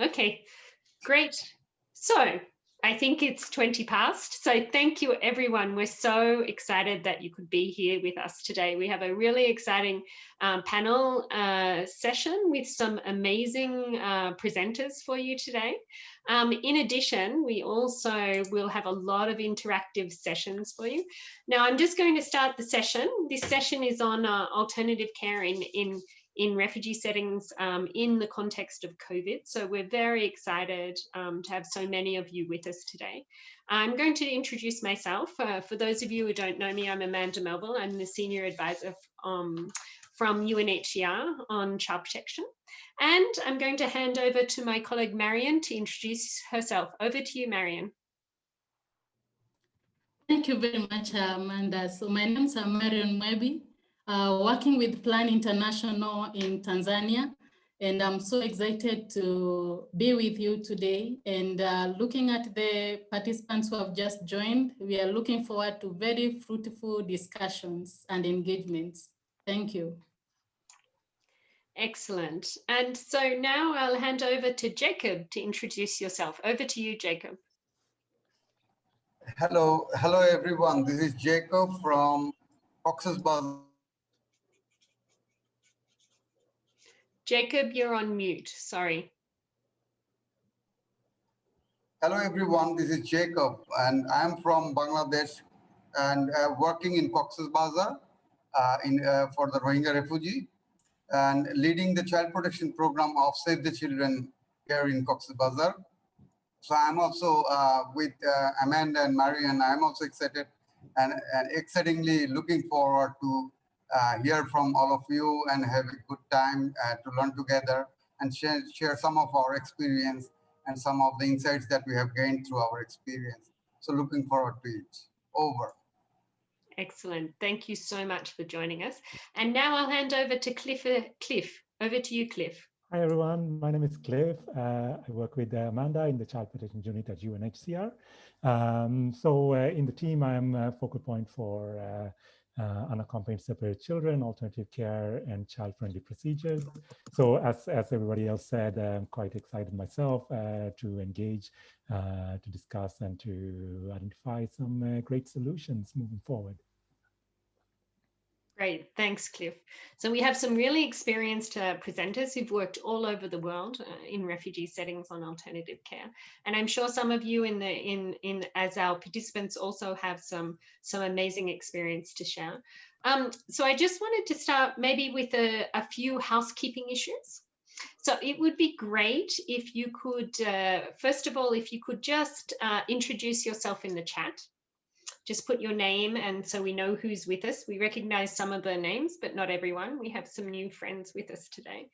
Okay, great. So I think it's 20 past. So thank you, everyone. We're so excited that you could be here with us today. We have a really exciting um, panel uh, session with some amazing uh, presenters for you today. Um, in addition, we also will have a lot of interactive sessions for you. Now, I'm just going to start the session. This session is on uh, alternative care in, in in refugee settings um, in the context of COVID. So we're very excited um, to have so many of you with us today. I'm going to introduce myself. Uh, for those of you who don't know me, I'm Amanda Melville. I'm the Senior Advisor um, from UNHCR on child protection. And I'm going to hand over to my colleague Marion to introduce herself. Over to you, Marion. Thank you very much, Amanda. So my name is Marion Mwebi uh, working with Plan International in Tanzania. And I'm so excited to be with you today. And uh, looking at the participants who have just joined, we are looking forward to very fruitful discussions and engagements. Thank you. Excellent. And so now I'll hand over to Jacob to introduce yourself. Over to you, Jacob. Hello, hello everyone. This is Jacob from Cox's Bazar Jacob, you're on mute. Sorry. Hello, everyone. This is Jacob, and I'm from Bangladesh and uh, working in Cox's Bazar uh, in, uh, for the Rohingya refugee and leading the child protection program of Save the Children here in Cox's Bazar. So I'm also uh, with uh, Amanda and Marion. I'm also excited and, and excitingly looking forward to uh, hear from all of you and have a good time uh, to learn together and share, share some of our experience and some of the insights that we have gained through our experience. So looking forward to it. Over. Excellent. Thank you so much for joining us. And now I'll hand over to Cliff. Uh, Cliff, over to you, Cliff. Hi, everyone. My name is Cliff. Uh, I work with Amanda in the Child Protection Unit at UNHCR. Um, so uh, in the team, I'm a focal point for uh, unaccompanied separate children, alternative care, and child-friendly procedures. So as, as everybody else said, I'm quite excited myself uh, to engage, uh, to discuss, and to identify some uh, great solutions moving forward. Great, thanks, Cliff. So we have some really experienced uh, presenters who've worked all over the world uh, in refugee settings on alternative care, and I'm sure some of you in the in in as our participants also have some some amazing experience to share. Um, so I just wanted to start maybe with a, a few housekeeping issues. So it would be great if you could, uh, first of all, if you could just uh, introduce yourself in the chat just put your name and so we know who's with us. We recognize some of the names, but not everyone. We have some new friends with us today.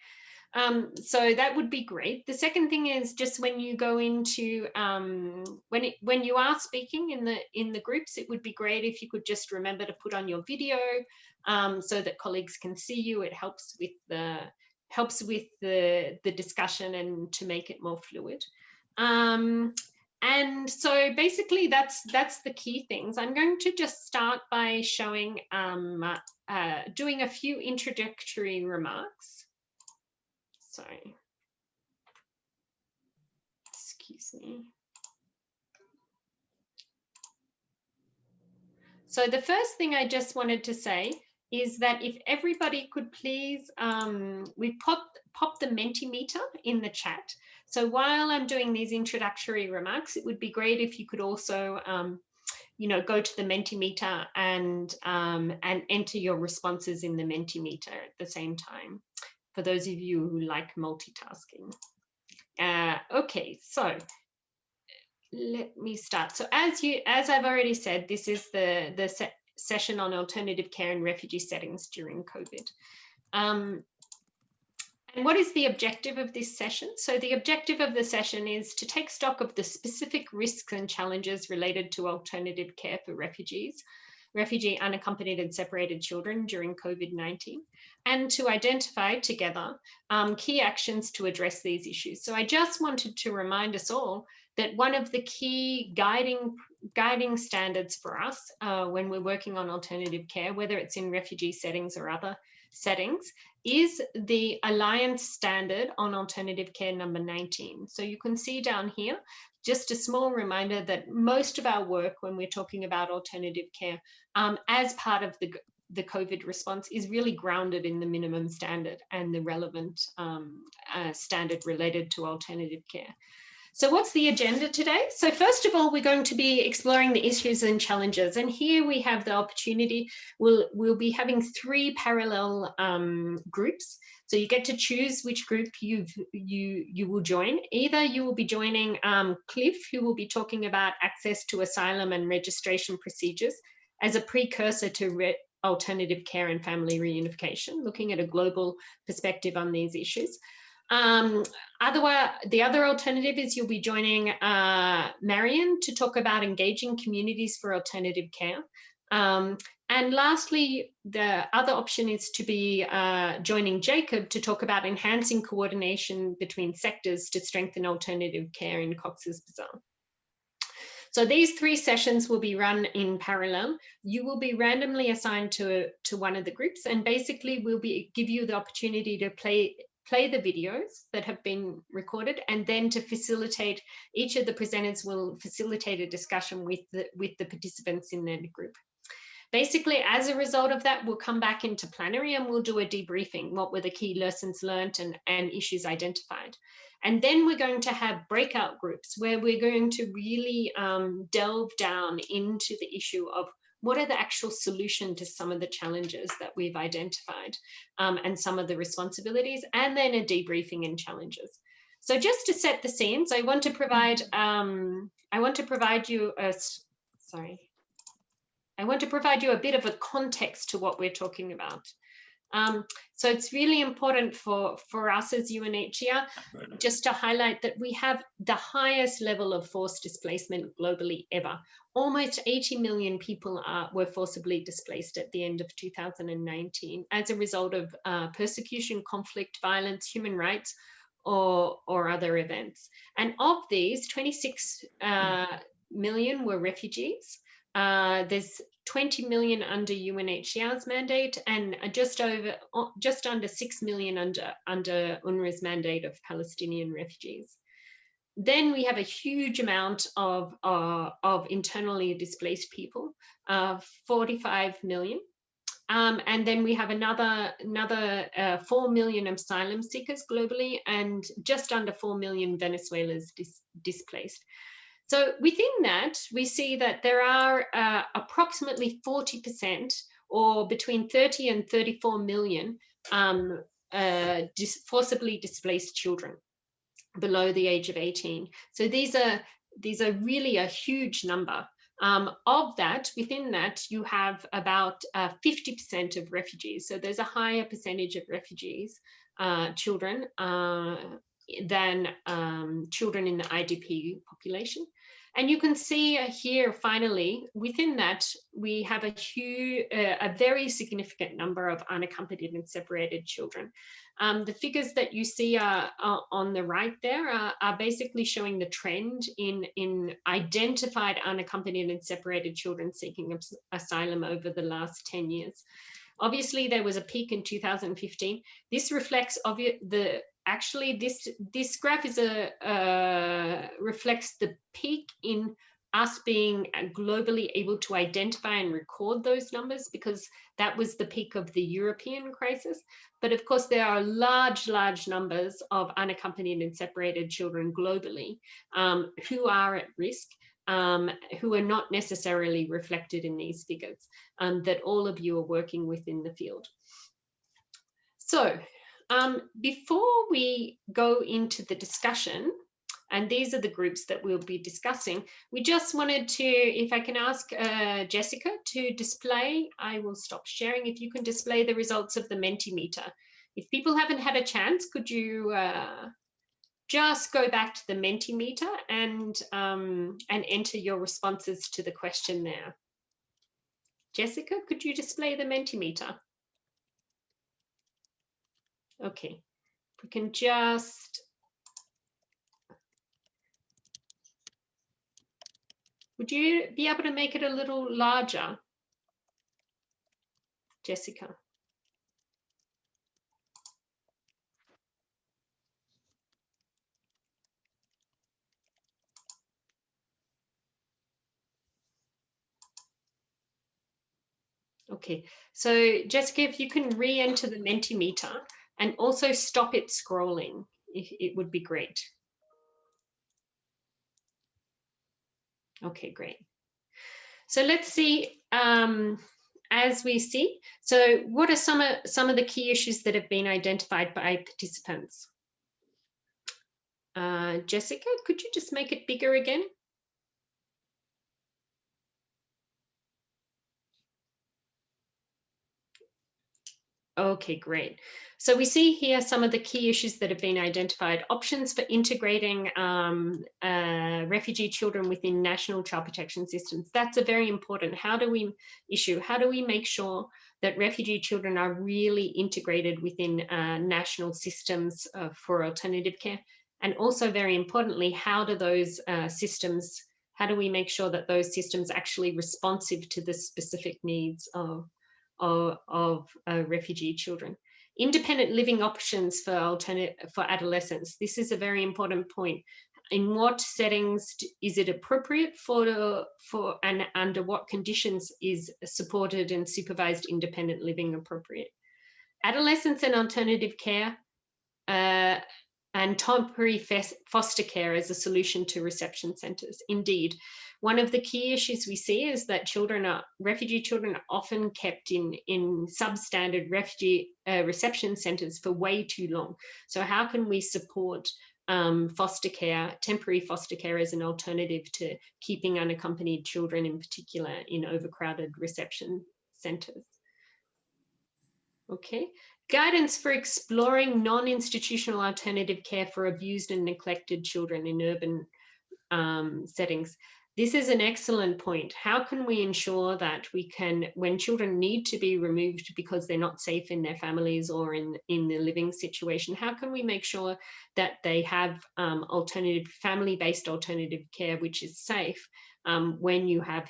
Um, so that would be great. The second thing is just when you go into um, when it, when you are speaking in the in the groups, it would be great if you could just remember to put on your video um, so that colleagues can see you. It helps with the helps with the the discussion and to make it more fluid. And so basically that's that's the key things. I'm going to just start by showing, um, uh, doing a few introductory remarks. Sorry. Excuse me. So the first thing I just wanted to say is that if everybody could please, um, we pop, pop the Mentimeter in the chat. So while I'm doing these introductory remarks, it would be great if you could also, um, you know, go to the Mentimeter and, um, and enter your responses in the Mentimeter at the same time, for those of you who like multitasking. Uh, okay, so let me start. So as you, as I've already said, this is the, the se session on alternative care in refugee settings during COVID. Um, and what is the objective of this session? So the objective of the session is to take stock of the specific risks and challenges related to alternative care for refugees, refugee unaccompanied and separated children during COVID-19, and to identify together um, key actions to address these issues. So I just wanted to remind us all that one of the key guiding guiding standards for us uh, when we're working on alternative care, whether it's in refugee settings or other settings is the Alliance Standard on Alternative Care number 19. So you can see down here, just a small reminder that most of our work when we're talking about alternative care um, as part of the, the COVID response is really grounded in the minimum standard and the relevant um, uh, standard related to alternative care. So what's the agenda today? So first of all, we're going to be exploring the issues and challenges. And here we have the opportunity, we'll, we'll be having three parallel um, groups. So you get to choose which group you you, you will join. Either you will be joining um, Cliff, who will be talking about access to asylum and registration procedures as a precursor to alternative care and family reunification, looking at a global perspective on these issues. Um, otherwise, the other alternative is you'll be joining uh, Marion to talk about engaging communities for alternative care. Um, and lastly, the other option is to be uh, joining Jacob to talk about enhancing coordination between sectors to strengthen alternative care in Cox's Bazar. So these three sessions will be run in parallel. You will be randomly assigned to, to one of the groups and basically we'll be give you the opportunity to play play the videos that have been recorded and then to facilitate each of the presenters will facilitate a discussion with the with the participants in their group. Basically as a result of that we'll come back into plenary and we'll do a debriefing what were the key lessons learned and, and issues identified. And then we're going to have breakout groups where we're going to really um, delve down into the issue of what are the actual solution to some of the challenges that we've identified um, and some of the responsibilities and then a debriefing and challenges. So just to set the scenes, I want to provide um, I want to provide you a sorry. I want to provide you a bit of a context to what we're talking about. Um, so it's really important for, for us as UNHCR just to highlight that we have the highest level of forced displacement globally ever. Almost 80 million people are, were forcibly displaced at the end of 2019 as a result of uh, persecution, conflict, violence, human rights, or, or other events. And of these, 26 uh, million were refugees. Uh, there's 20 million under UNHCR's mandate and just over, just under 6 million under, under UNRWA's mandate of Palestinian refugees. Then we have a huge amount of, uh, of internally displaced people, uh, 45 million. Um, and then we have another, another uh, 4 million asylum seekers globally and just under 4 million Venezuelans dis displaced. So within that, we see that there are uh, approximately 40% or between 30 and 34 million um, uh, dis forcibly displaced children below the age of 18. So these are these are really a huge number. Um, of that, within that, you have about 50% uh, of refugees. So there's a higher percentage of refugees, uh, children, uh, than um, children in the IDP population. And you can see here, finally, within that, we have a huge, uh, a very significant number of unaccompanied and separated children. Um, the figures that you see are, are on the right there are, are, basically showing the trend in, in identified unaccompanied and separated children seeking asylum over the last 10 years. Obviously, there was a peak in 2015. This reflects the actually this this graph is a uh, reflects the peak in us being globally able to identify and record those numbers because that was the peak of the European crisis. But of course, there are large, large numbers of unaccompanied and separated children globally um, who are at risk, um, who are not necessarily reflected in these figures um, that all of you are working with in the field. So um, before we go into the discussion, and these are the groups that we'll be discussing, we just wanted to, if I can ask uh, Jessica to display, I will stop sharing, if you can display the results of the Mentimeter. If people haven't had a chance, could you uh, just go back to the Mentimeter and, um, and enter your responses to the question there. Jessica, could you display the Mentimeter? Okay, we can just Would you be able to make it a little larger, Jessica? Okay, so Jessica, if you can re-enter the Mentimeter and also stop it scrolling, it would be great. Okay, great. So let's see, um, as we see, so what are some of, some of the key issues that have been identified by participants? Uh, Jessica, could you just make it bigger again? Okay, great. So we see here some of the key issues that have been identified. Options for integrating um, uh, refugee children within national child protection systems. That's a very important. How do we issue? How do we make sure that refugee children are really integrated within uh, national systems uh, for alternative care? And also very importantly, how do those uh, systems, how do we make sure that those systems actually responsive to the specific needs of of, of uh, refugee children. Independent living options for alternate for adolescents. This is a very important point. In what settings is it appropriate for for and under what conditions is supported and supervised independent living appropriate? Adolescents and alternative care uh, and temporary foster care as a solution to reception centres. Indeed, one of the key issues we see is that children are refugee children are often kept in in substandard refugee uh, reception centres for way too long. So how can we support um, foster care, temporary foster care as an alternative to keeping unaccompanied children in particular in overcrowded reception centres? Okay, guidance for exploring non-institutional alternative care for abused and neglected children in urban um, settings. This is an excellent point. How can we ensure that we can, when children need to be removed because they're not safe in their families or in, in the living situation, how can we make sure that they have um, alternative, family-based alternative care, which is safe um, when you have,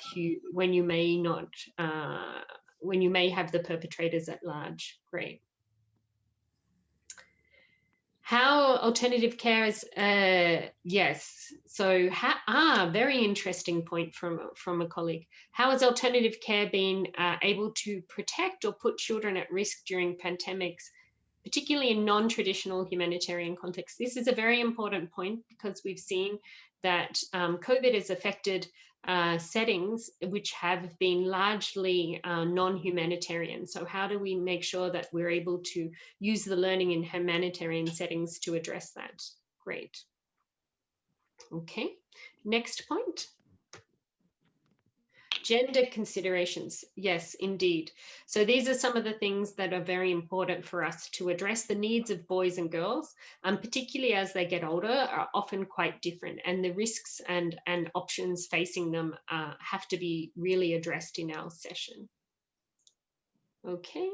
when you may not, uh, when you may have the perpetrators at large? Great how alternative care is uh, yes. So how, ah very interesting point from from a colleague. How has alternative care been uh, able to protect or put children at risk during pandemics particularly in non-traditional humanitarian contexts? This is a very important point because we've seen that um, covid has affected uh, settings which have been largely uh, non-humanitarian. So how do we make sure that we're able to use the learning in humanitarian settings to address that? Great. Okay, next point. Gender considerations, yes, indeed. So these are some of the things that are very important for us to address the needs of boys and girls, um, particularly as they get older, are often quite different and the risks and, and options facing them uh, have to be really addressed in our session. Okay.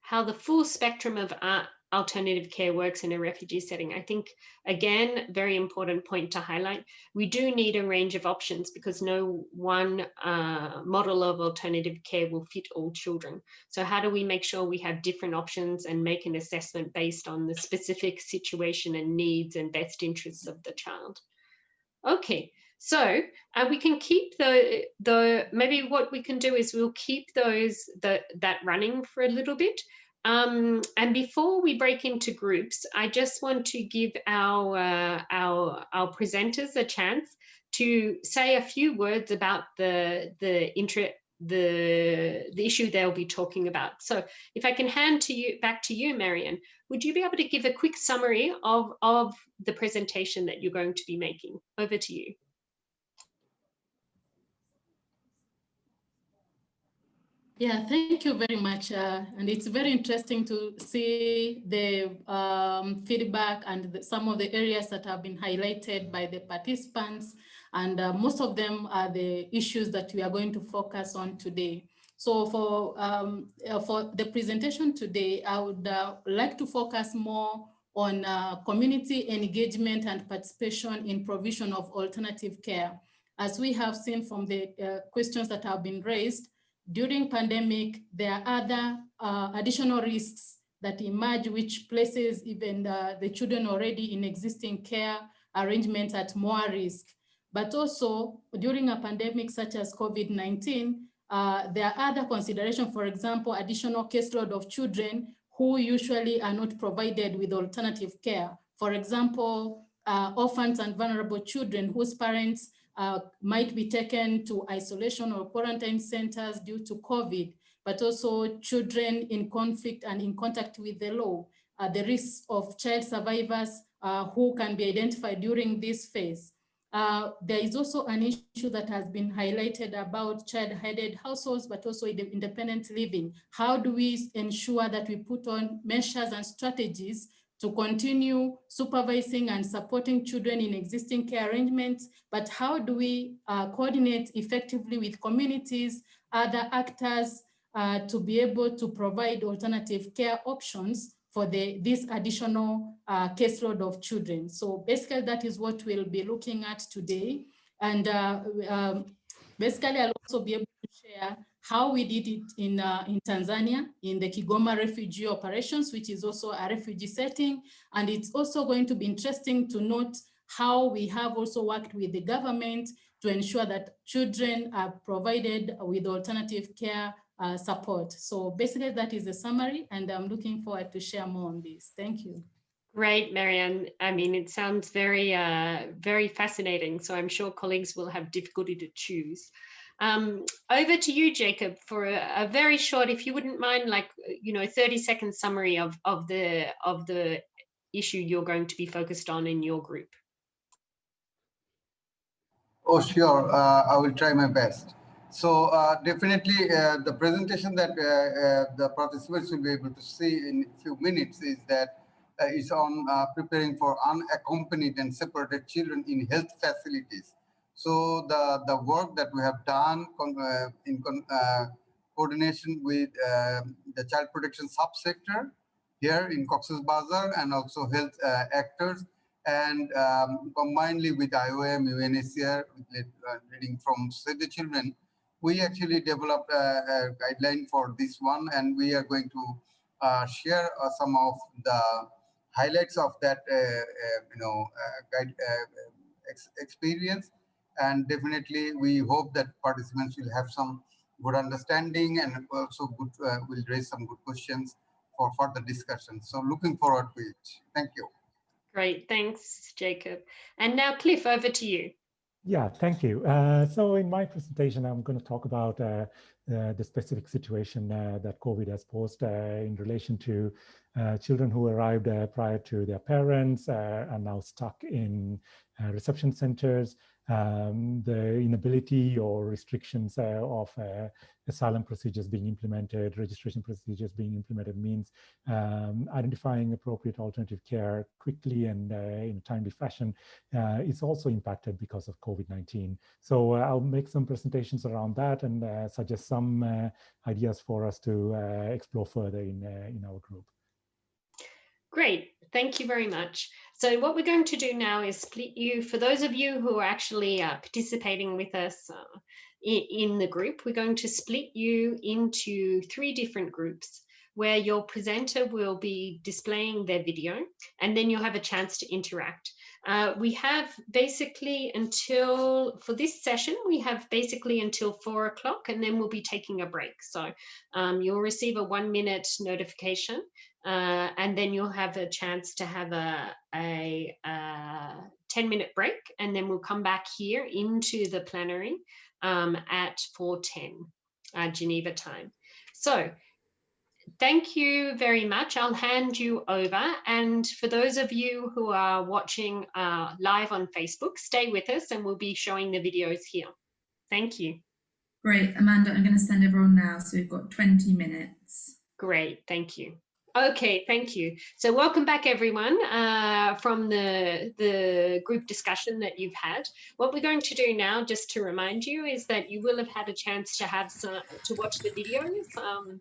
How the full spectrum of art alternative care works in a refugee setting. I think, again, very important point to highlight. We do need a range of options because no one uh, model of alternative care will fit all children. So how do we make sure we have different options and make an assessment based on the specific situation and needs and best interests of the child? Okay, so uh, we can keep the the maybe what we can do is we'll keep those the that running for a little bit um, and before we break into groups, I just want to give our, uh, our, our presenters a chance to say a few words about the, the, intra, the, the issue they'll be talking about. So if I can hand to you back to you, Marion, would you be able to give a quick summary of, of the presentation that you're going to be making? Over to you. Yeah, thank you very much. Uh, and it's very interesting to see the um, feedback and the, some of the areas that have been highlighted by the participants. And uh, most of them are the issues that we are going to focus on today. So for, um, uh, for the presentation today, I would uh, like to focus more on uh, community engagement and participation in provision of alternative care. As we have seen from the uh, questions that have been raised, during pandemic, there are other uh, additional risks that emerge, which places even the, the children already in existing care arrangements at more risk. but also during a pandemic such as COVID-19, uh, there are other considerations, for example, additional caseload of children who usually are not provided with alternative care. For example, uh, orphans and vulnerable children whose parents uh, might be taken to isolation or quarantine centers due to COVID, but also children in conflict and in contact with the law, uh, the risks of child survivors uh, who can be identified during this phase. Uh, there is also an issue that has been highlighted about child-headed households, but also independent living. How do we ensure that we put on measures and strategies to continue supervising and supporting children in existing care arrangements, but how do we uh, coordinate effectively with communities, other actors, uh, to be able to provide alternative care options for the, this additional uh, caseload of children. So basically that is what we'll be looking at today. And uh, um, basically I'll also be able to share how we did it in, uh, in Tanzania, in the Kigoma refugee operations, which is also a refugee setting. And it's also going to be interesting to note how we have also worked with the government to ensure that children are provided with alternative care uh, support. So basically that is the summary and I'm looking forward to share more on this. Thank you. Great, Marianne. I mean, it sounds very, uh, very fascinating. So I'm sure colleagues will have difficulty to choose. Um, over to you, Jacob, for a, a, very short, if you wouldn't mind, like, you know, 30 second summary of, of, the, of the issue you're going to be focused on in your group. Oh, sure. Uh, I will try my best. So uh, definitely uh, the presentation that uh, uh, the participants will be able to see in a few minutes is that uh, is on preparing for unaccompanied and separated children in health facilities. So the, the work that we have done in coordination with the child protection subsector here in Cox's Bazar and also health actors and um, combinedly with IOM, UNHCR, leading from Save the Children, we actually developed a, a, guideline for this one, and we are going to uh, share uh, some of the highlights of that, uh, uh you know, uh, guide, uh, ex experience. And definitely, we hope that participants will have some good understanding and also good will raise some good questions for further discussion. So looking forward to it. Thank you. Great, thanks, Jacob. And now, Cliff, over to you. Yeah, thank you. Uh, so in my presentation, I'm going to talk about uh, uh, the specific situation uh, that COVID has posed uh, in relation to uh, children who arrived prior to their parents are now stuck in reception centers um, the inability or restrictions uh, of uh, asylum procedures being implemented, registration procedures being implemented means um, identifying appropriate alternative care quickly and uh, in a timely fashion uh, is also impacted because of COVID-19. So uh, I'll make some presentations around that and uh, suggest some ideas for us to explore further in, in our group. Great, thank you very much. So what we're going to do now is split you, for those of you who are actually uh, participating with us uh, in, in the group, we're going to split you into three different groups where your presenter will be displaying their video and then you'll have a chance to interact. Uh, we have basically until, for this session, we have basically until four o'clock and then we'll be taking a break. So um, you'll receive a one minute notification uh, and then you'll have a chance to have a, a, a, 10 minute break and then we'll come back here into the plenary um, at 4.10 uh, Geneva time. So thank you very much. I'll hand you over. And for those of you who are watching uh, live on Facebook, stay with us and we'll be showing the videos here. Thank you. Great. Amanda, I'm going to send everyone now. So we've got 20 minutes. Great. Thank you. Okay, thank you. So welcome back everyone uh, from the, the group discussion that you've had. What we're going to do now, just to remind you, is that you will have had a chance to have some, to watch the videos um,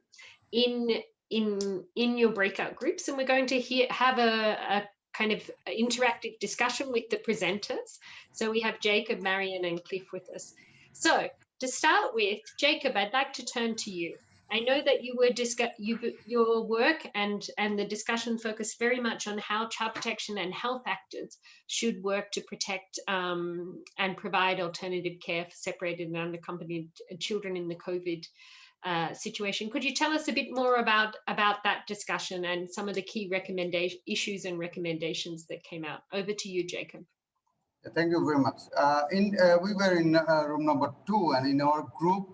in, in, in your breakout groups. And we're going to hear, have a, a kind of interactive discussion with the presenters. So we have Jacob, Marion and Cliff with us. So to start with, Jacob, I'd like to turn to you. I know that you were discuss you, your work and and the discussion focused very much on how child protection and health actors should work to protect um, and provide alternative care for separated and unaccompanied children in the COVID uh, situation. Could you tell us a bit more about about that discussion and some of the key recommendation issues and recommendations that came out? Over to you, Jacob. Thank you very much. Uh, in uh, we were in uh, room number two, and in our group,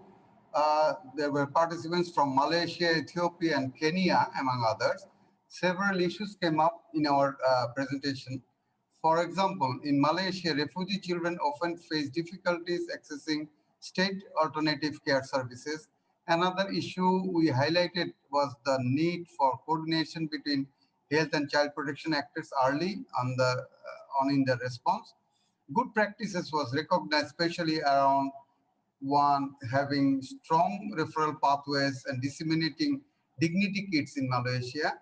uh, there were participants from Malaysia, Ethiopia, and Kenya, among others. Several issues came up in our uh, presentation. For example, in Malaysia, refugee children often face difficulties accessing state alternative care services. Another issue we highlighted was the need for coordination between health and child protection actors early on the uh, on in the response. Good practices was recognized, especially around one having strong referral pathways and disseminating dignity kits in Malaysia.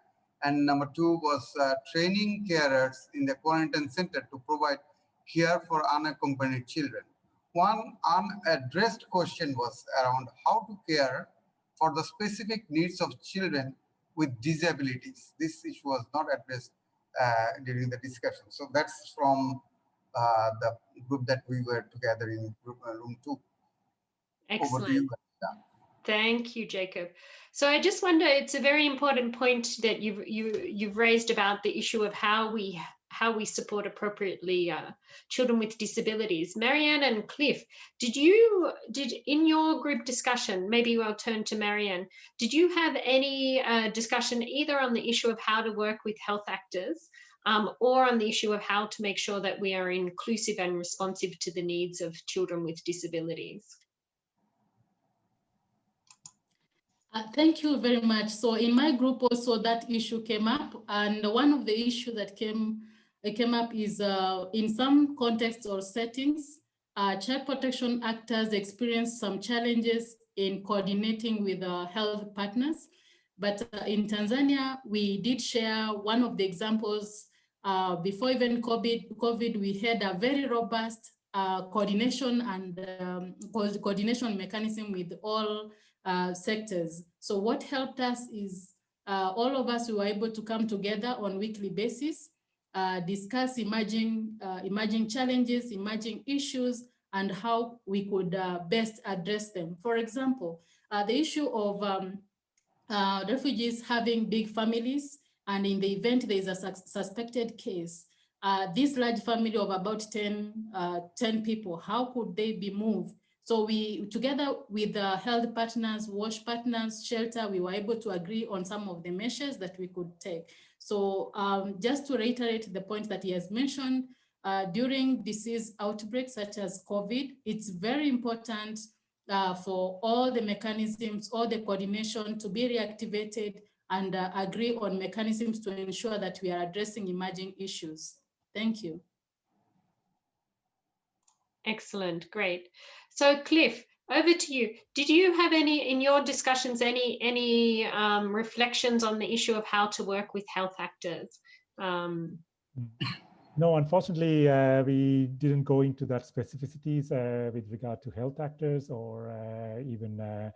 And number two was uh, training carers in the quarantine center to provide care for unaccompanied children. One unaddressed question was around how to care for the specific needs of children with disabilities. This issue was not addressed uh, during the discussion. So that's from uh, the group that we were together in group, uh, room two. Excellent. You, Thank you, Jacob. So I just wonder, it's a very important point that you've you, you've raised about the issue of how we how we support appropriately uh, children with disabilities. Marianne and Cliff, did you did in your group discussion? Maybe I'll turn to Marianne. Did you have any uh, discussion either on the issue of how to work with health actors? Um, or on the issue of how to make sure that we are inclusive and responsive to the needs of children with disabilities. Uh, thank you very much. So in my group also that issue came up and one of the issue that came uh, came up is uh, in some contexts or settings, uh, child protection actors experience some challenges in coordinating with uh, health partners. But uh, in Tanzania, we did share one of the examples before even COVID, COVID, we had a very robust coordination and um, coordination mechanism with all uh, sectors. So what helped us is uh, all of us who were able to come together on weekly basis, uh, discuss emerging, uh, emerging challenges, emerging issues, and how we could uh, best address them. For example, the issue of um, refugees having big families, and in the event there is a su suspected case, this large family of about 10, 10 people, how could they be moved so we, together with the health partners, WASH partners, shelter, we were able to agree on some of the measures that we could take. So um, just to reiterate the point that he has mentioned, uh, during disease outbreaks such as COVID, it's very important uh, for all the mechanisms, all the coordination to be reactivated and uh, agree on mechanisms to ensure that we are addressing emerging issues. Thank you. Excellent, great. So Cliff, over to you. Did you have any, in your discussions, any, any um, reflections on the issue of how to work with health actors? Um, no, unfortunately, uh, we didn't go into that specificities uh, with regard to health actors or uh, even uh,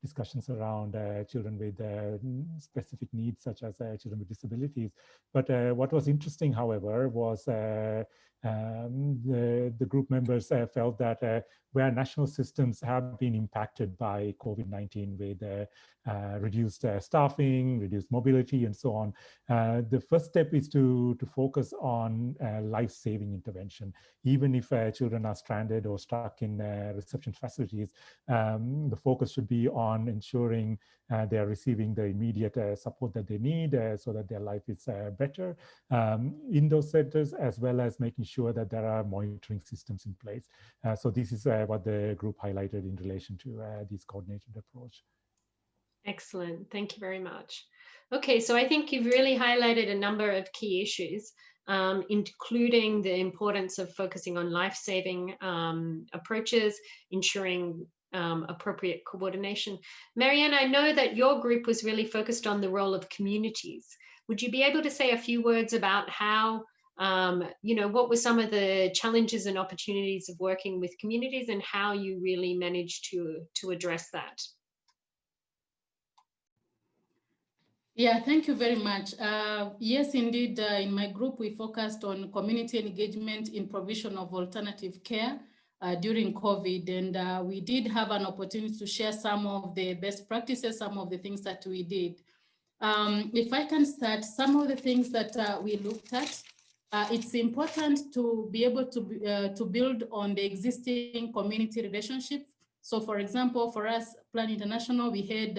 discussions around uh, children with uh, specific needs, such as children with disabilities. But what was interesting, however, was um, the, the group members uh, felt that uh, where national systems have been impacted by COVID-19 with uh, uh reduced uh, staffing, reduced mobility, and so on, uh, the first step is to, to focus on life-saving intervention. Even if children are stranded or stuck in reception facilities, um, the focus should be on ensuring they are receiving the immediate support that they need so that their life is better um, in those centers, as well as making sure that there are monitoring systems in place. Uh, so this is uh, what the group highlighted in relation to uh, this coordinated approach. Excellent, thank you very much. Okay, so I think you've really highlighted a number of key issues, um, including the importance of focusing on life-saving um, approaches, ensuring um, appropriate coordination. Marianne, I know that your group was really focused on the role of communities. Would you be able to say a few words about how um, you know, what were some of the challenges and opportunities of working with communities and how you really managed to, to address that? Yeah, thank you very much. Uh, yes, indeed, uh, in my group, we focused on community engagement in provision of alternative care uh, during COVID, and uh, we did have an opportunity to share some of the best practices, some of the things that we did. Um, if I can start, some of the things that uh, we looked at, uh, it's important to be able to, to build on the existing community relationship. So for example, for us, Plan International, we had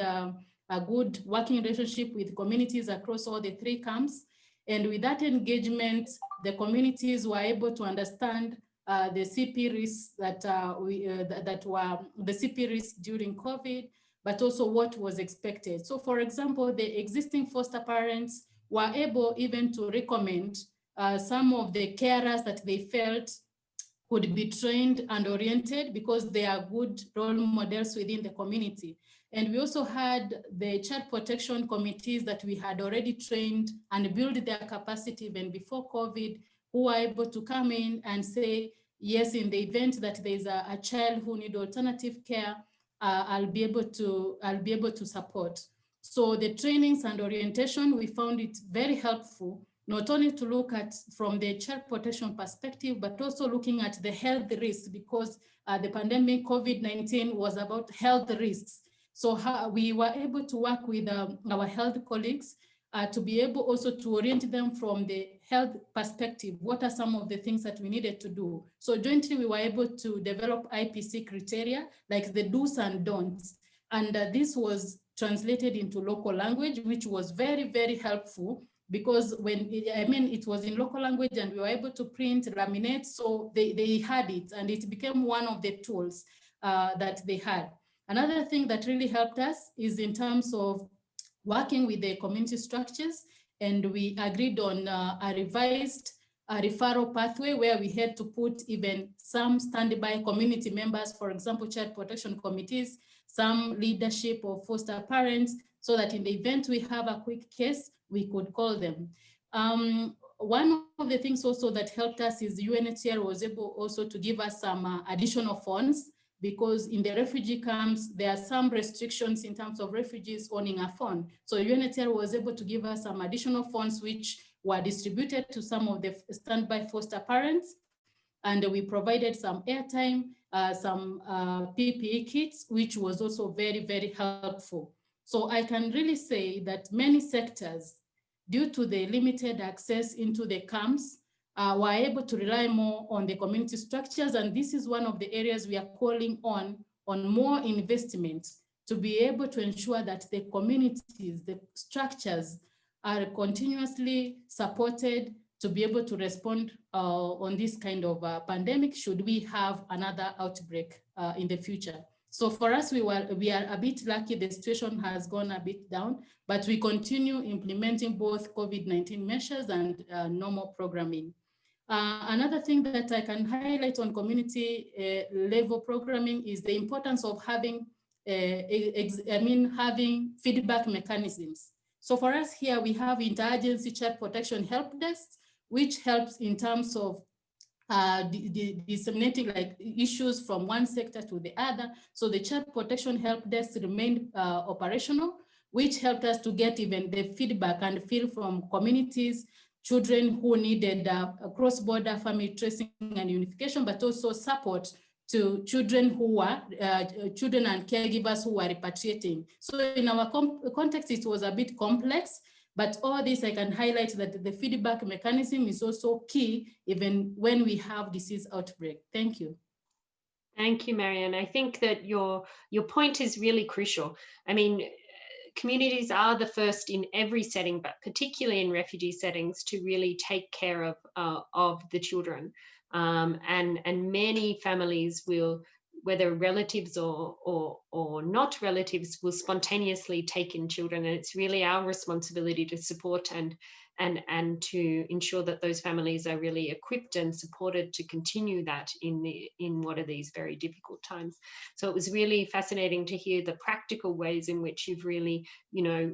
a good working relationship with communities across all the three camps. And with that engagement, the communities were able to understand uh, the CP risks that uh, we uh, that, that were the CP risks during COVID, but also what was expected. So for example, the existing foster parents were able even to recommend uh, some of the carers that they felt could be trained and oriented because they are good role models within the community. And we also had the child protection committees that we had already trained and built their capacity even before COVID, who are able to come in and say, yes, in the event that there's a, a child who need alternative care, uh, I'll be able to I'll be able to support. So the trainings and orientation, we found it very helpful, not only to look at from the child protection perspective, but also looking at the health risks because uh, the pandemic COVID-19 was about health risks. So how, we were able to work with um, our health colleagues uh, to be able also to orient them from the health perspective. What are some of the things that we needed to do? So jointly, we were able to develop IPC criteria, like the do's and don'ts. And uh, this was translated into local language, which was very, very helpful because when, I mean, it was in local language and we were able to print, laminate, so they, they had it and it became one of the tools uh, that they had. Another thing that really helped us is in terms of working with the community structures and we agreed on uh, a revised referral pathway where we had to put even some standby community members, for example, child protection committees, some leadership of foster parents, so that in the event we have a quick case, we could call them. Um, one of the things also that helped us is UNHCR was able also to give us some uh, additional funds because in the refugee camps, there are some restrictions in terms of refugees owning a phone. So UNHCR was able to give us some additional funds which were distributed to some of the standby foster parents. And we provided some airtime, uh, some uh, PPE kits, which was also very, very helpful. So I can really say that many sectors, due to the limited access into the camps, uh, were able to rely more on the community structures. And this is one of the areas we are calling on, on more investment to be able to ensure that the communities, the structures are continuously supported to be able to respond uh, on this kind of uh, pandemic should we have another outbreak uh, in the future. So for us, we were we are a bit lucky. The situation has gone a bit down, but we continue implementing both COVID-19 measures and uh, normal programming. Uh, another thing that I can highlight on community uh, level programming is the importance of having, uh, I mean, having feedback mechanisms. So for us here, we have interagency child protection help desks, which helps in terms of uh, disseminating like issues from one sector to the other. So the child protection help desk remained uh, operational, which helped us to get even the feedback and feel from communities children who needed uh, cross-border family tracing and unification, but also support to children who were, uh, children and caregivers who were repatriating. So in our context, it was a bit complex, but all this I can highlight that the feedback mechanism is also key even when we have disease outbreak. Thank you. Thank you, Marianne. I think that your your point is really crucial. I mean, communities are the first in every setting, but particularly in refugee settings, to really take care of uh, of the children. Um, and and many families will, whether relatives or or or not relatives, will spontaneously take in children, and it's really our responsibility to support and and and to ensure that those families are really equipped and supported to continue that in the in what are these very difficult times. So it was really fascinating to hear the practical ways in which you've really you know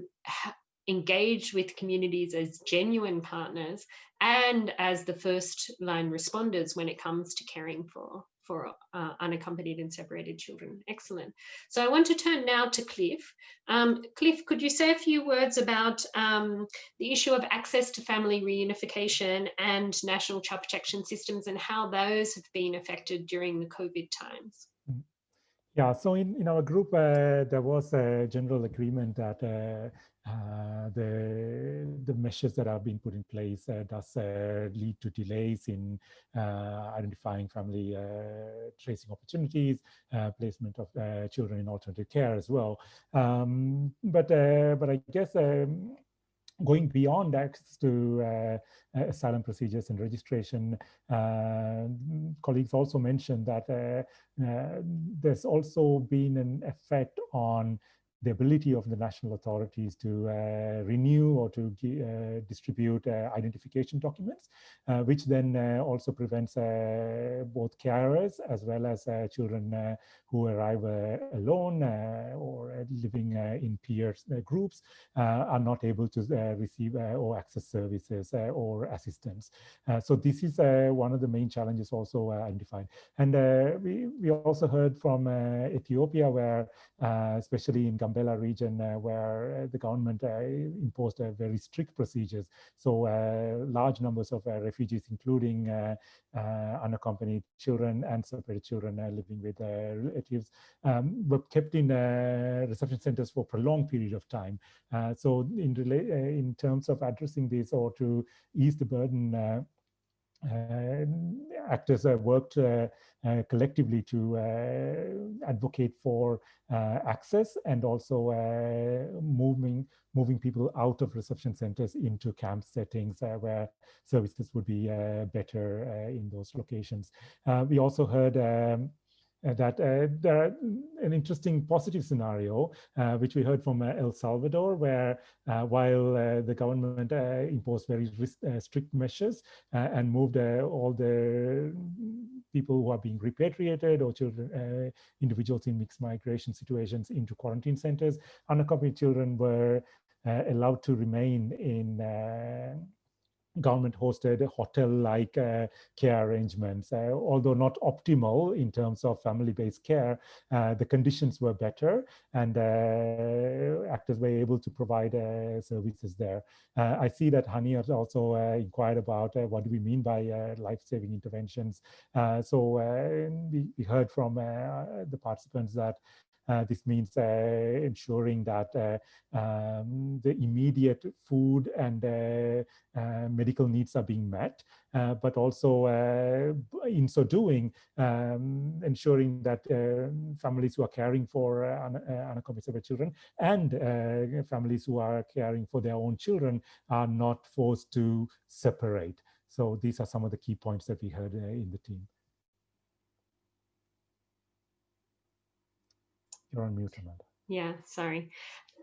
engaged with communities as genuine partners and as the first line responders when it comes to caring for for uh, unaccompanied and separated children. Excellent. So I want to turn now to Cliff. Um, Cliff, could you say a few words about um, the issue of access to family reunification and national child protection systems and how those have been affected during the COVID times? Yeah, so in, in our group, uh, there was a general agreement that uh, uh, the the measures that have been put in place uh, does uh, lead to delays in uh, identifying family tracing opportunities, placement of children in alternative care as well. Um, but but I guess um, going beyond access to uh, asylum procedures and registration, uh, colleagues also mentioned that uh, there's also been an effect on the ability of the national authorities to uh, renew or to uh, distribute uh, identification documents, uh, which then uh, also prevents uh, both carers as well as uh, children uh, who arrive uh, alone or living in peer groups are not able to receive or access services or assistance. so this is one of the main challenges also identified. And we, we also heard from Ethiopia where, especially in Gambela region uh, where uh, the government uh, imposed uh, very strict procedures. So uh, large numbers of uh, refugees, including unaccompanied children and separated children living with relatives, um, were kept in reception centers for a prolonged period of time. so in, in terms of addressing this or to ease the burden actors have worked uh, uh, collectively to advocate for access and also moving moving people out of reception centers into camp settings where services would be better in those locations. we also heard um, uh, that uh, there are an interesting positive scenario, uh, which we heard from uh, El Salvador, where uh, while uh, the government imposed very strict measures and moved all the people who are being repatriated or children, individuals in mixed migration situations into quarantine centers, unaccompanied children were allowed to remain in government hosted hotel-like uh, care arrangements. Uh, although not optimal in terms of family-based care, uh, the conditions were better and uh, actors were able to provide uh, services there. Uh, I see that Hani also inquired about what do we mean by life-saving interventions. so we, heard from the participants that Uh, this means uh, ensuring that uh, um, the immediate food and uh, uh, medical needs are being met, but also in so doing, um, ensuring that families who are caring for unaccompanied children and families who are caring for their own children are not forced to separate. So these are some of the key points that we heard in the team. You're on mute, Amanda. Yeah, sorry.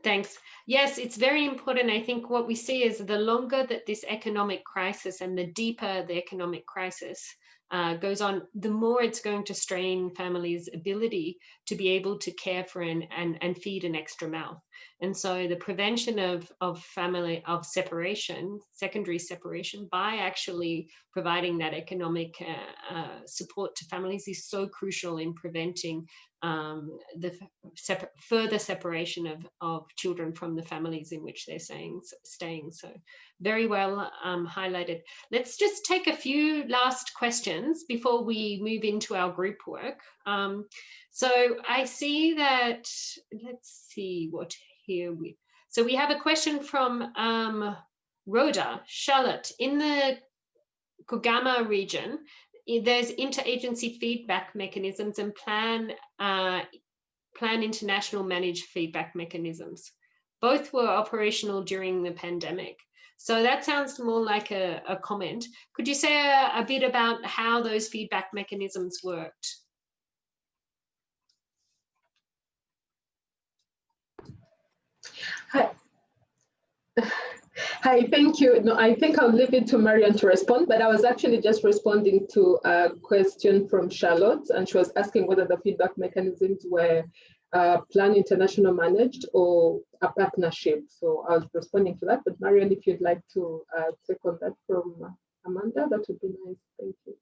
Thanks. Yes, it's very important. I think what we see is the longer that this economic crisis and the deeper the economic crisis uh, goes on, the more it's going to strain families' ability to be able to care for and, and, and feed an extra mouth. And so the prevention of, of family, of separation, secondary separation, by actually providing that economic uh, uh, support to families is so crucial in preventing um, the further separation of, of children from the families in which they're staying. staying. So very well um, highlighted. Let's just take a few last questions before we move into our group work. Um, so I see that, let's see what here we, so we have a question from um, Rhoda, Charlotte, in the Kigoma region, there's interagency feedback mechanisms and plan uh, plan international managed feedback mechanisms. Both were operational during the pandemic. So that sounds more like a, a comment. Could you say a, a bit about how those feedback mechanisms worked? Hi. Hi, thank you. No, I think I'll leave it to Marion to respond, but I was actually just responding to a question from Charlotte, and she was asking whether the feedback mechanisms were uh, Plan International managed or a partnership. So I was responding to that, but Marion, if you'd like to uh, take on that from Amanda, that would be nice. Thank you.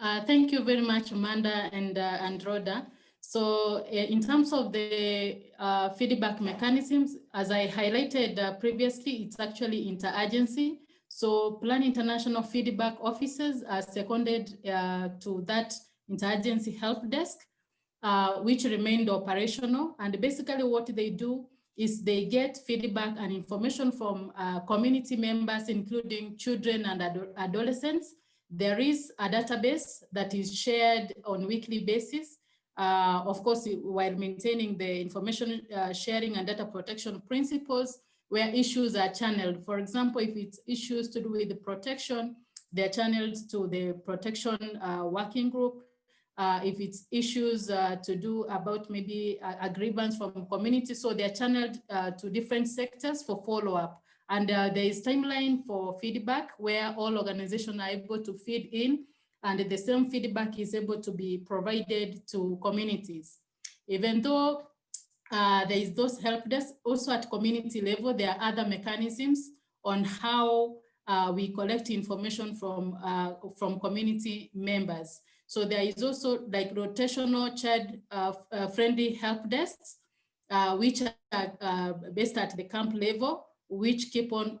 Uh, thank you very much, Amanda and, uh. So uh, in terms of the uh, feedback mechanisms, as I highlighted uh, previously, it's actually interagency. So Plan International feedback offices are seconded uh, to that interagency help desk, uh, which remained operational. And basically what they do is they get feedback and information from uh, community members, including children and ado adolescents. There is a database that is shared on weekly basis uh, of course, while maintaining the information uh, sharing and data protection principles where issues are channeled. For example, if it's issues to do with the protection, they're channeled to the protection uh, working group. Uh, if it's issues uh, to do about maybe a, grievance from community, so they're channeled uh, to different sectors for follow-up. And there is timeline for feedback where all organizations are able to feed in and the same feedback is able to be provided to communities. Even though uh, there is those help desks, also at community level, there are other mechanisms on how uh, we collect information from, uh, from community members. So there is also like rotational child uh, uh, friendly help desks, uh, which are based at the camp level, which keep on,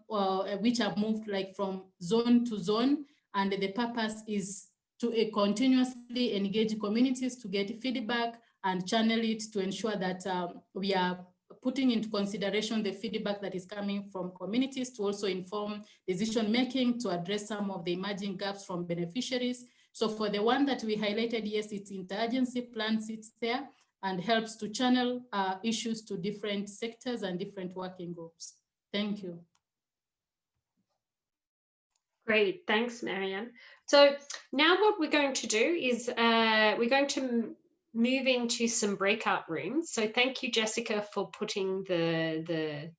which are moved like from zone to zone. And the purpose is to uh, continuously engage communities to get feedback and channel it to ensure that um, we are putting into consideration the feedback that is coming from communities to also inform decision making to address some of the emerging gaps from beneficiaries. So for the one that we highlighted, yes, it's interagency plan sits there and helps to channel uh, issues to different sectors and different working groups. Thank you. Great, thanks, Marion. So now what we're going to do is uh, we're going to move into some breakout rooms. So thank you, Jessica, for putting the, the,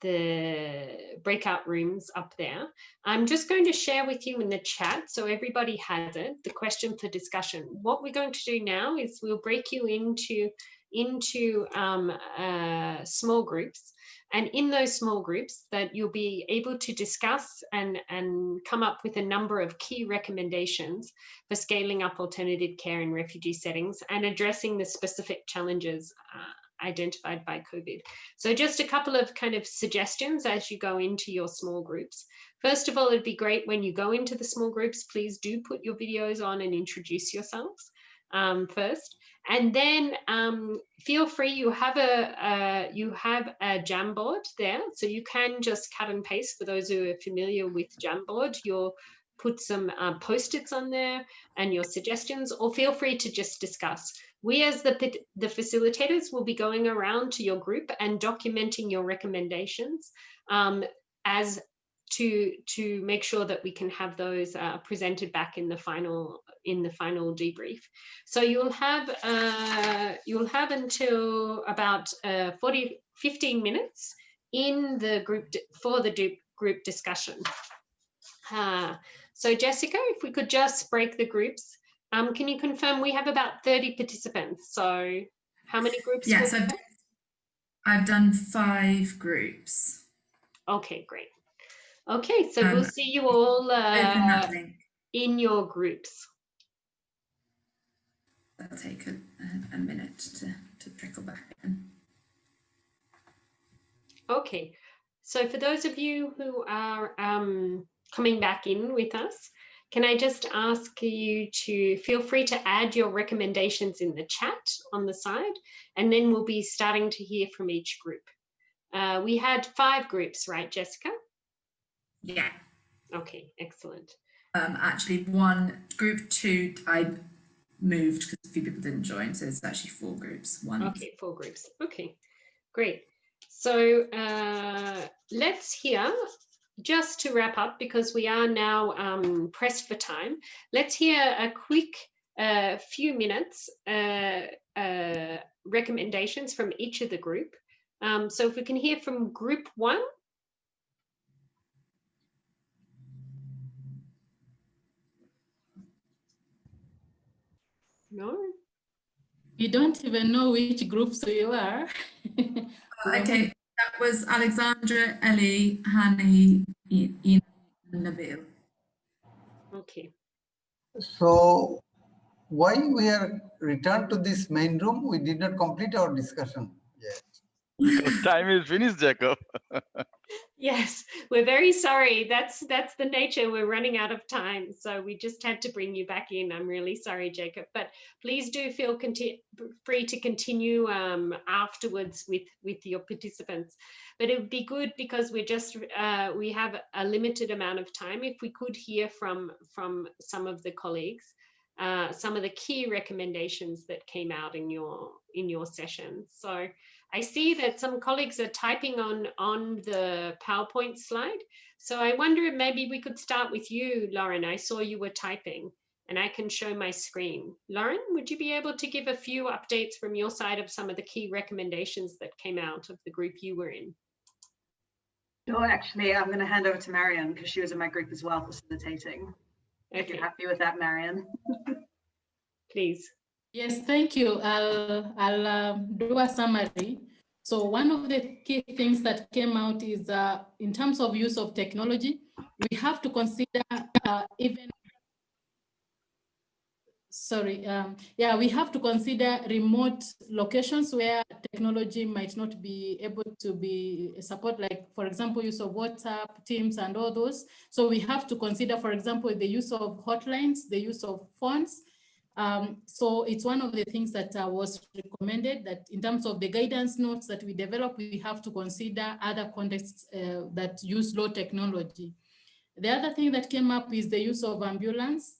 the breakout rooms up there. I'm just going to share with you in the chat so everybody has it, the question for discussion. What we're going to do now is we'll break you into, into um, uh, small groups and in those small groups that you'll be able to discuss and, and come up with a number of key recommendations for scaling up alternative care in refugee settings and addressing the specific challenges uh, identified by COVID. So just a couple of kind of suggestions as you go into your small groups. First of all, it'd be great when you go into the small groups, please do put your videos on and introduce yourselves um, first. And then um, feel free, you have a, you have a Jamboard there, so you can just cut and paste for those who are familiar with Jamboard. You'll put some uh, post-its on there and your suggestions, or feel free to just discuss. We as the, the facilitators will be going around to your group and documenting your recommendations um, as to to make sure that we can have those uh, presented back in the final in the final debrief. So you'll have uh, you'll have until about uh, 40 15 minutes in the group for the group discussion. Uh, so Jessica, if we could just break the groups, um, can you confirm we have about 30 participants? So how many groups? Yes, I've, I've done five groups. Okay, great. Okay, so um, we'll see you all uh, in your groups. That'll take a, a, minute to, to trickle back in. Okay, so for those of you who are um, coming back in with us, can I just ask you to feel free to add your recommendations in the chat on the side, and then we'll be starting to hear from each group. Uh, we had five groups, right, Jessica? Yeah. Okay, excellent. Um, actually, one group two, I moved because a few people didn't join, so it's actually four groups. One. Okay, four groups. Okay, great. So uh, let's hear, just to wrap up, because we are now um, pressed for time, let's hear a quick uh, few minutes uh, uh recommendations from each of the group. Um, so if we can hear from group one, No. You don't even know which groups you are. okay, that was Alexandra, Ellie, Hani, Ina, and Nabil. Okay. So why we are returned to this main room? We did not complete our discussion yet. Because time is finished, Jacob. Yes, we're very sorry. That's that's the nature. We're running out of time, so we just had to bring you back in. I'm really sorry, Jacob, but please do feel free to continue um, afterwards with with your participants. But it would be good because we're just uh, we have a limited amount of time. If we could hear from from some of the colleagues, uh, some of the key recommendations that came out in your in your session. So. I see that some colleagues are typing on, on the PowerPoint slide. So I wonder if maybe we could start with you, Lauren. I saw you were typing and I can show my screen. Lauren, would you be able to give a few updates from your side of some of the key recommendations that came out of the group you were in? No, actually, I'm going to hand over to Marion because she was in my group as well, facilitating. If you're happy with that, Marion. please. Yes, thank you. I'll, I'll um, do a summary. So one of the key things that came out is uh, in terms of use of technology, we have to consider uh, even, sorry, um, yeah, we have to consider remote locations where technology might not be able to be support, like for example, use of WhatsApp, Teams and all those. So we have to consider, for example, the use of hotlines, the use of phones, um, so it's one of the things that uh, was recommended that in terms of the guidance notes that we develop, we have to consider other contexts uh, that use low technology. The other thing that came up is the use of ambulance,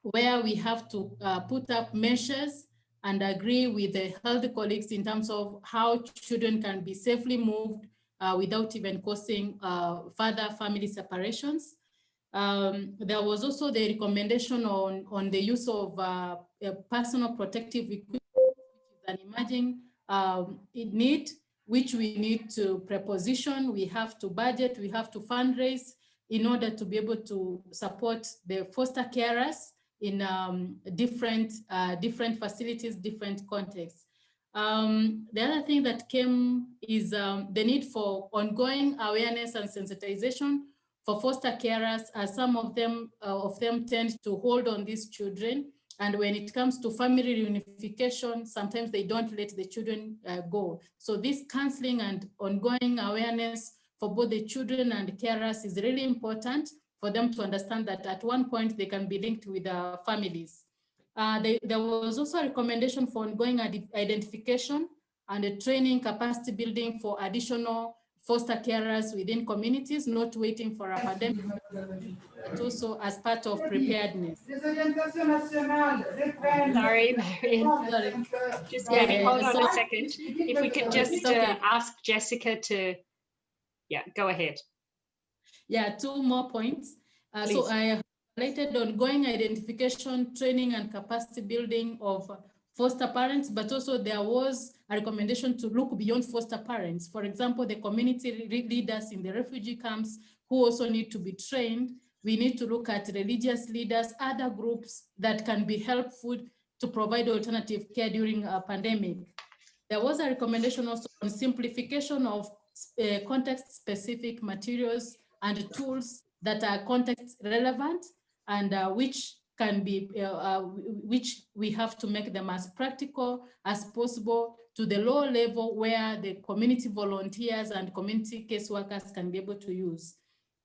where we have to uh, put up measures and agree with the health colleagues in terms of how children can be safely moved uh, without even causing uh, further family separations. Um, there was also the recommendation on, on the use of uh, personal protective equipment, which an emerging um, need, which we need to preposition, we have to budget, we have to fundraise in order to be able to support the foster carers in um, different, uh, different facilities, different contexts. Um, the other thing that came is um, the need for ongoing awareness and sensitization for foster carers as some of them uh, of them tend to hold on these children. And when it comes to family reunification sometimes they don't let the children uh, go. So this counseling and ongoing awareness for both the children and carers is really important for them to understand that at one point they can be linked with their families. Uh, they, there was also a recommendation for ongoing identification and training capacity building for additional foster carers within communities, not waiting for a pandemic, but also as part of preparedness. Sorry. Sorry. Just Yeah, yeah, hold on so- a second. If we could just uh, ask Jessica to, yeah, go ahead. Yeah, two more points. Uh, so I highlighted ongoing identification, training and capacity building of foster parents, but also there was a recommendation to look beyond foster parents. For example, the community leaders in the refugee camps who also need to be trained. We need to look at religious leaders, other groups that can be helpful to provide alternative care during a pandemic. There was a recommendation also on simplification of uh, context-specific materials and tools that are context relevant and uh, which can be, uh, uh, which we have to make them as practical as possible to the lower level where the community volunteers and community caseworkers can be able to use.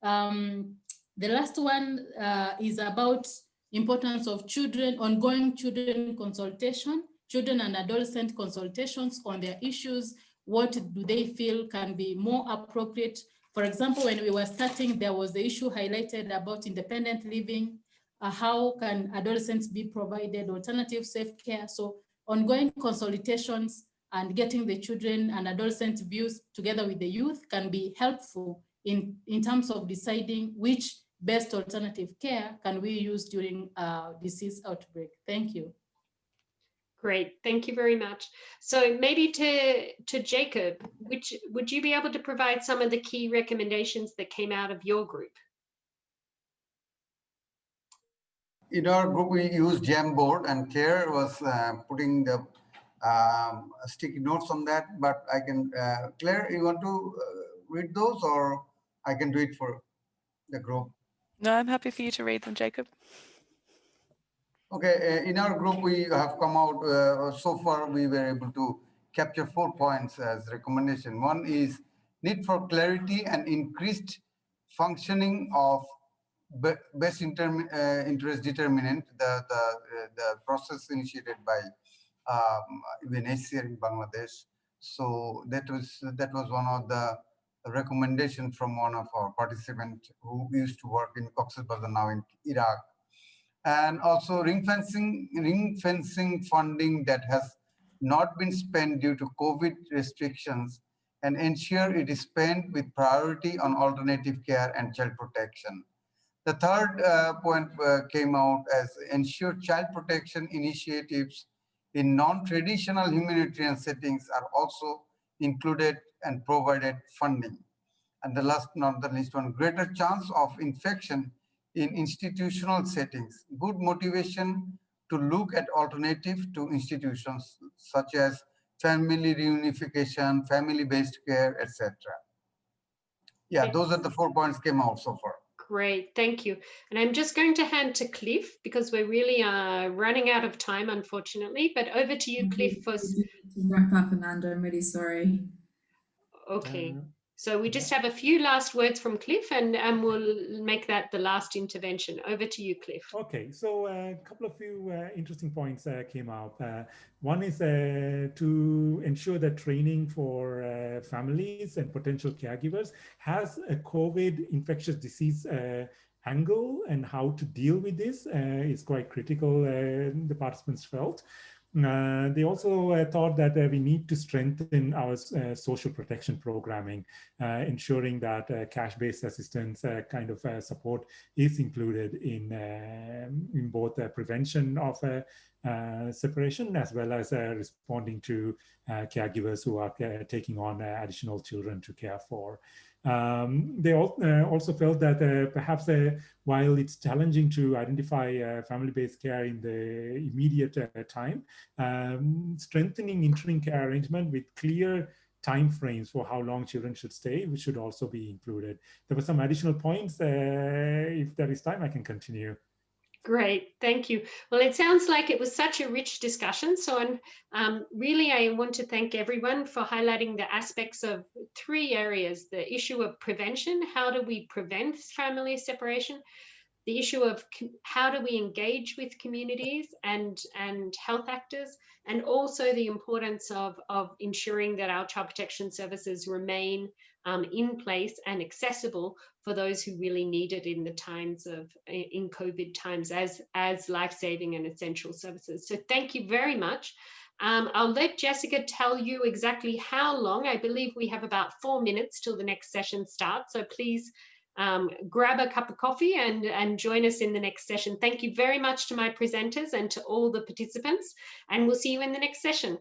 Um, the last one uh, is about importance of children, ongoing children consultation, children and adolescent consultations on their issues. What do they feel can be more appropriate? For example, when we were starting, there was the issue highlighted about independent living. Uh, how can adolescents be provided alternative safe care? So ongoing consultations and getting the children and adolescent views together with the youth can be helpful in, in terms of deciding which best alternative care can we use during uh, disease outbreak. Thank you. Great, thank you very much. So maybe to, to Jacob, which, would you be able to provide some of the key recommendations that came out of your group? In our group, we use Jamboard and Claire was uh, putting the um, sticky notes on that, but I can, uh, Claire, you want to uh, read those or I can do it for the group? No, I'm happy for you to read them, Jacob. Okay, uh, in our group, we have come out, uh, so far we were able to capture four points as recommendation. One is need for clarity and increased functioning of best uh, interest determinant, the, the, uh, the process initiated by um, UNHCR in Bangladesh. So that was that was one of the recommendation from one of our participants who used to work in Cox's Bazar now in Iraq. And also ring fencing, ring fencing funding that has not been spent due to COVID restrictions and ensure it is spent with priority on alternative care and child protection. The third uh, point uh, came out as ensure child protection initiatives in non-traditional humanitarian settings are also included and provided funding. And the last, not the least one, greater chance of infection in institutional settings, good motivation to look at alternative to institutions such as family reunification, family-based care, etc. Yeah, those are the four points came out so far. Great, thank you. And I'm just going to hand to Cliff because we're really uh, running out of time, unfortunately. But over to you, Cliff. For... Wrap up, Amanda. I'm really sorry. Okay. Uh, so we just have a few last words from Cliff and, and we'll make that the last intervention. Over to you, Cliff. Okay, so a couple of few uh, interesting points uh, came up. Uh, one is uh, to ensure that training for uh, families and potential caregivers has a COVID infectious disease uh, angle and how to deal with this is quite critical, the participants felt. Uh, they also uh, thought that uh, we need to strengthen our uh, social protection programming, uh, ensuring that uh, cash-based assistance kind of support is included in, in both the prevention of separation as well as responding to caregivers who are taking on additional children to care for. Um, they all, uh, also felt that uh, perhaps uh, while it's challenging to identify uh, family-based care in the immediate uh, time, um, strengthening interim care arrangement with clear time frames for how long children should stay, which should also be included. There were some additional points. Uh, if there is time, I can continue. Great, thank you. Well, it sounds like it was such a rich discussion. So um, really, I want to thank everyone for highlighting the aspects of three areas, the issue of prevention, how do we prevent family separation, the issue of how do we engage with communities and, and health actors, and also the importance of, of ensuring that our child protection services remain um, in place and accessible for those who really need it in the times of in COVID times as as life-saving and essential services. So thank you very much. Um, I'll let Jessica tell you exactly how long. I believe we have about four minutes till the next session starts. So please um, grab a cup of coffee and, and join us in the next session. Thank you very much to my presenters and to all the participants, and we'll see you in the next session.